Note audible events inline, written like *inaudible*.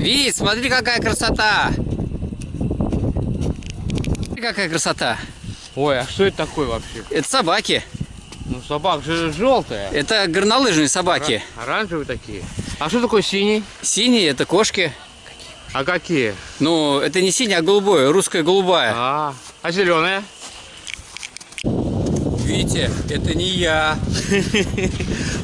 Вид, смотри, какая красота! Смотри, какая красота! Ой, а что это такое вообще? Это собаки. Ну, собак же желтая. Это горнолыжные собаки. Оранжевые такие. А что такое синий? Синие это кошки. А какие? Ну, это не синяя, а голубое, русская голубая. А, а зеленая? Витя, это не я. *laughs*